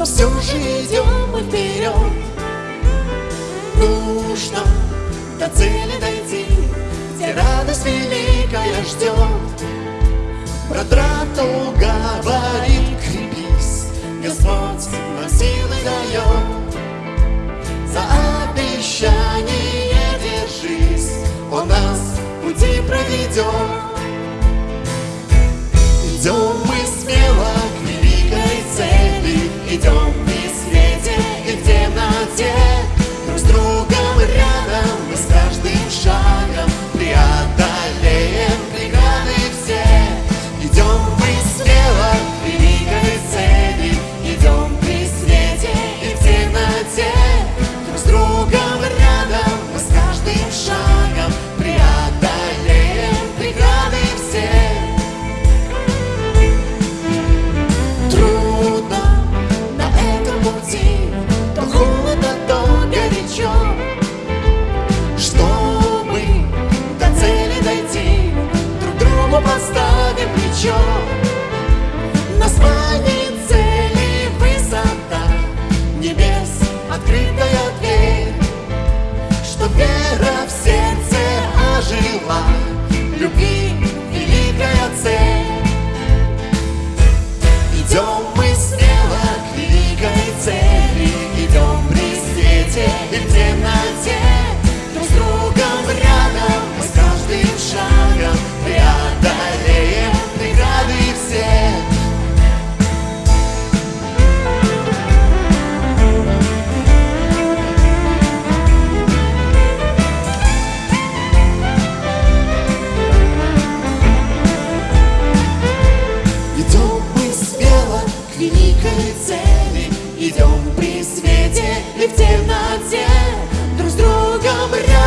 но все же идем мы вперед. Нужно до цели дойти, где радость великая ждет. Про драту говорит, крепись, Господь нам силы дает. За обещание держись, Он нас пути проведет. нашей цели. Идем при свете и в темноте Друг с другом рядом.